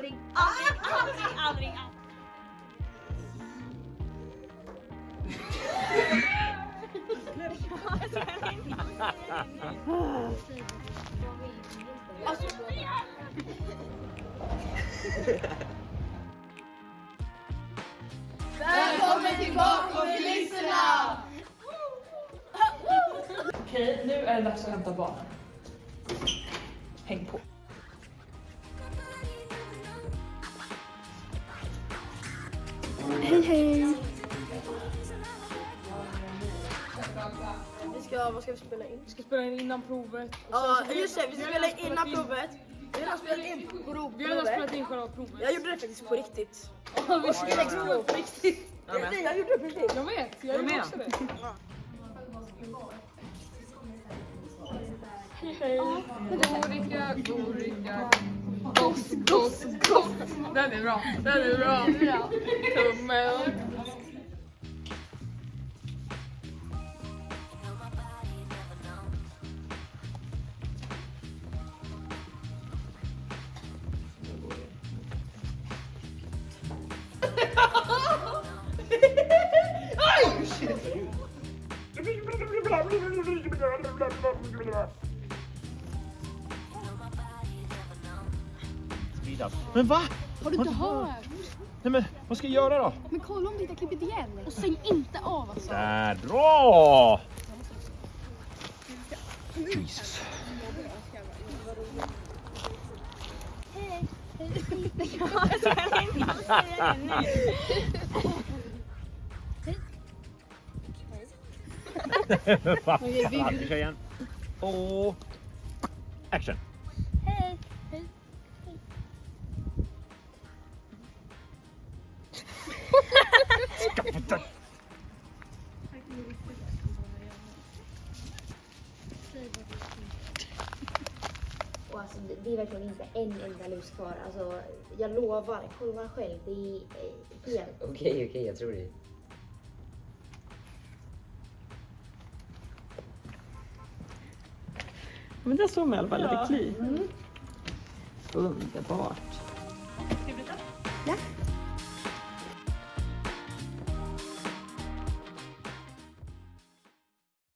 aldrig, aldrig, aldrig, aldrig. Välkommen till Bakom kulisserna! Okej, nu är det dags att hämta barnen. Häng på. Hej hej! Vi ska, vad ska vi spela in? Vi ska spela in innan provet. Ja, just det, vi ska spela in innan provet. Vi har spelat in prov- Vi har spelat in själva provet. Jag gjorde det faktiskt på riktigt. Ja, vi ska Läxprov på riktigt. Nej, jag gjorde det på riktigt. Jag vet, jag gjorde också det. Gorika, gorika. Goss, goss, goss. Den är bra, den är bra. Tummel. Men va? Har du inte hört? Nej men vad ska jag göra då? Men kolla om du inte har klippt igen. Och stäng inte av alltså. Där, bra! Jesus. Va? Ja, vi kör igen. Och action. Och alltså, det- är verkligen inte en enda lus kvar. Alltså, jag lovar, kolla själv. Det är eh, helt... Okej, okej, jag tror det. Men det såg man i alla fall lite kli. Underbart. Ja.